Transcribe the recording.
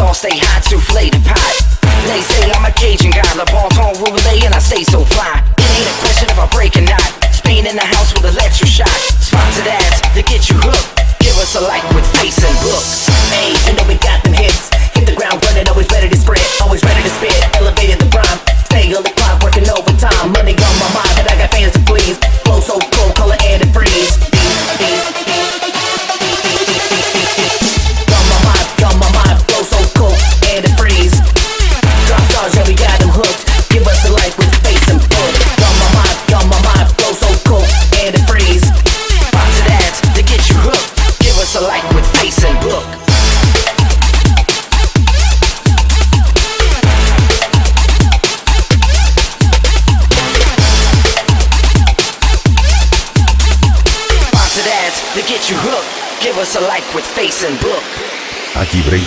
all stay hot, souffle the pot. They say I'm a Cajun guy, the ball's on roulette and I stay so fly. It ain't a question if I break or not. Spain in the house with electric shot. Sponsored ads to get you hooked. Give us a like with face and look. Hey, you know we got them hits. Hit the ground running, always ready to spread, always ready to spit. Elevated the to get you hooked. Give us a like with face and book. Aquí Break